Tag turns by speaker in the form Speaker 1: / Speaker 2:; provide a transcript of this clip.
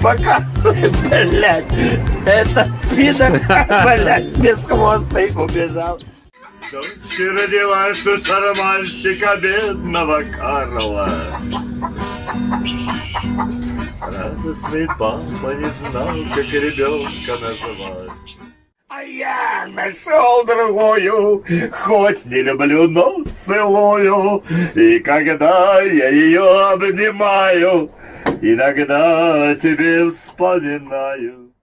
Speaker 1: Пока, блядь, это пидор, блядь, бесхвостый убежал. Дочь родилась у шарманщика бедного Карла. Радостный папа не знал, как ребенка называть. А я нашел другую, хоть не люблю, но целую. И когда я ее обнимаю, иногда тебе вспоминаю.